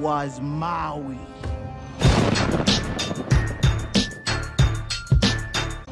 was Maui.